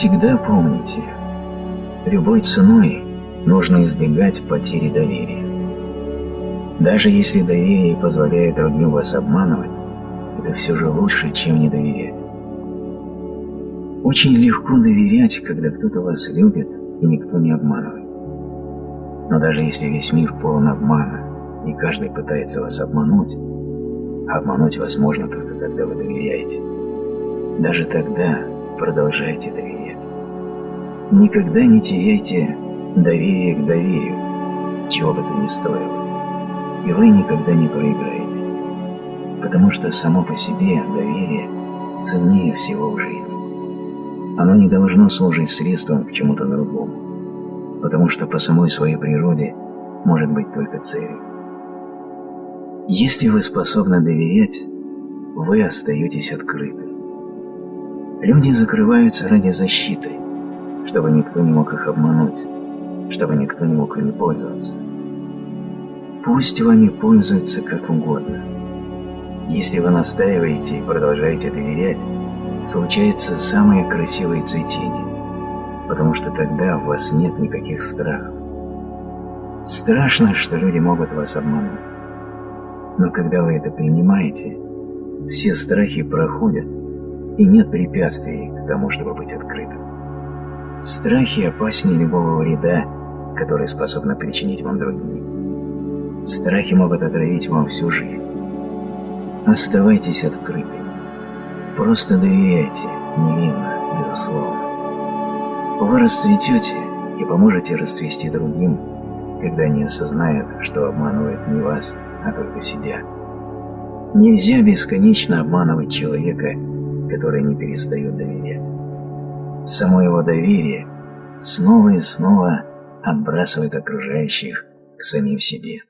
Всегда помните, любой ценой нужно избегать потери доверия. Даже если доверие позволяет другим вас обманывать, это все же лучше, чем не доверять. Очень легко доверять, когда кто-то вас любит и никто не обманывает. Но даже если весь мир полон обмана, и каждый пытается вас обмануть, обмануть вас можно только когда вы доверяете, даже тогда продолжайте доверять. Никогда не теряйте доверие к доверию, чего бы то ни стоило, и вы никогда не проиграете, потому что само по себе доверие ценнее всего в жизни. Оно не должно служить средством к чему-то другому, потому что по самой своей природе может быть только целью. Если вы способны доверять, вы остаетесь открыты. Люди закрываются ради защиты, чтобы никто не мог их обмануть, чтобы никто не мог ими пользоваться. Пусть вами пользуются как угодно. Если вы настаиваете и продолжаете доверять, случается самое красивое цветение, потому что тогда у вас нет никаких страхов. Страшно, что люди могут вас обмануть. Но когда вы это принимаете, все страхи проходят, и нет препятствий к тому, чтобы быть открытым. Страхи опаснее любого вреда, который способны причинить вам другие. Страхи могут отравить вам всю жизнь. Оставайтесь открытыми. Просто доверяйте, невинно, безусловно. Вы расцветете и поможете расцвести другим, когда они осознают, что обманывают не вас, а только себя. Нельзя бесконечно обманывать человека, который не перестает доверять. Само его доверие снова и снова отбрасывает окружающих к самим себе.